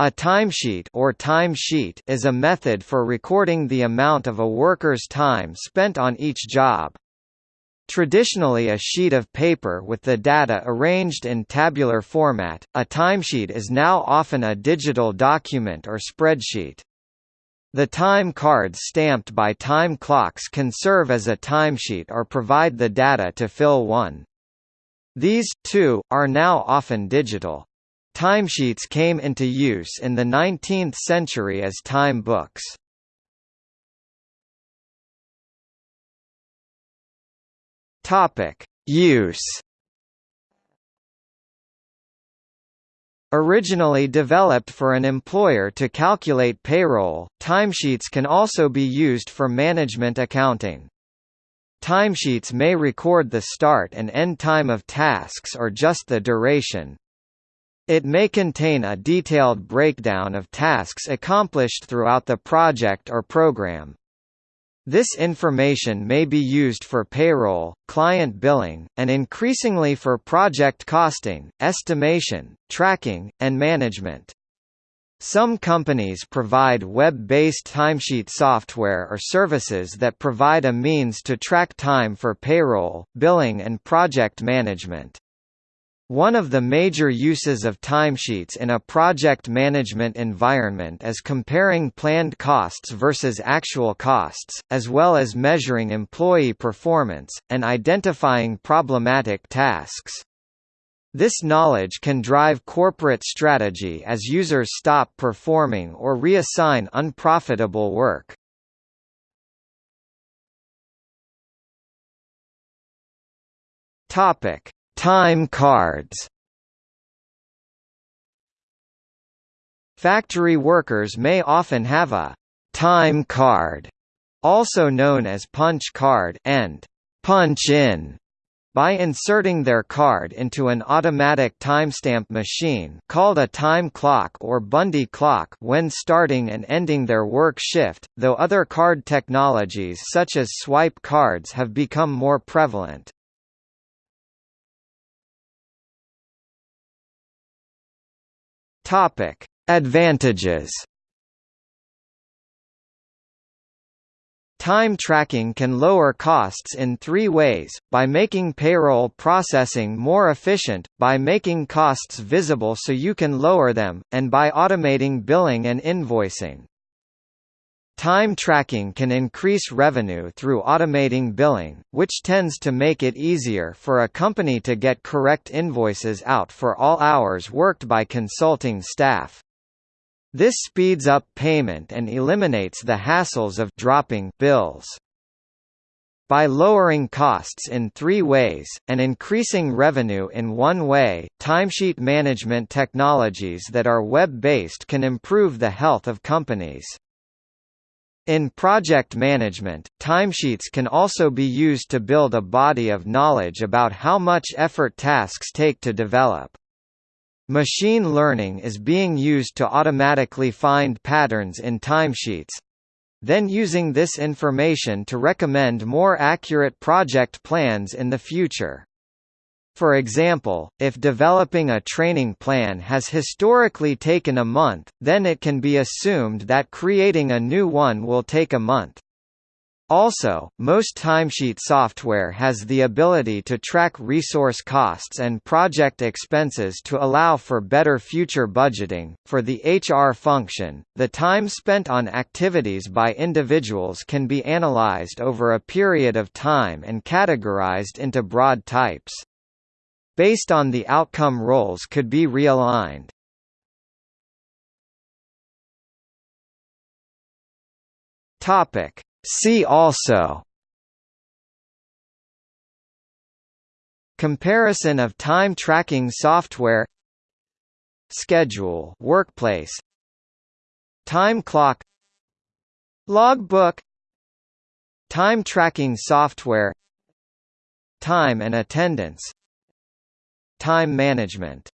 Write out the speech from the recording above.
A timesheet or timesheet is a method for recording the amount of a worker's time spent on each job. Traditionally a sheet of paper with the data arranged in tabular format, a timesheet is now often a digital document or spreadsheet. The time cards stamped by time clocks can serve as a timesheet or provide the data to fill one. These, too, are now often digital. Timesheets came into use in the 19th century as time books. Topic: Use. Originally developed for an employer to calculate payroll, timesheets can also be used for management accounting. Timesheets may record the start and end time of tasks or just the duration, it may contain a detailed breakdown of tasks accomplished throughout the project or program. This information may be used for payroll, client billing, and increasingly for project costing, estimation, tracking, and management. Some companies provide web-based timesheet software or services that provide a means to track time for payroll, billing and project management. One of the major uses of timesheets in a project management environment is comparing planned costs versus actual costs, as well as measuring employee performance, and identifying problematic tasks. This knowledge can drive corporate strategy as users stop performing or reassign unprofitable work. Topic: Time cards Factory workers may often have a time card, also known as punch card and punch in by inserting their card into an automatic timestamp machine called a time clock or Bundy clock when starting and ending their work shift, though other card technologies such as swipe cards have become more prevalent. Topic: Advantages. Time tracking can lower costs in three ways, by making payroll processing more efficient, by making costs visible so you can lower them, and by automating billing and invoicing. Time tracking can increase revenue through automating billing, which tends to make it easier for a company to get correct invoices out for all hours worked by consulting staff. This speeds up payment and eliminates the hassles of dropping bills. By lowering costs in three ways, and increasing revenue in one way, timesheet management technologies that are web-based can improve the health of companies. In project management, timesheets can also be used to build a body of knowledge about how much effort tasks take to develop. Machine learning is being used to automatically find patterns in timesheets, then using this information to recommend more accurate project plans in the future. For example, if developing a training plan has historically taken a month, then it can be assumed that creating a new one will take a month. Also, most timesheet software has the ability to track resource costs and project expenses to allow for better future budgeting. For the HR function, the time spent on activities by individuals can be analyzed over a period of time and categorized into broad types based on the outcome roles could be realigned. Topic See also Comparison of time tracking software Schedule workplace Time clock Logbook Time tracking software Time and attendance Time management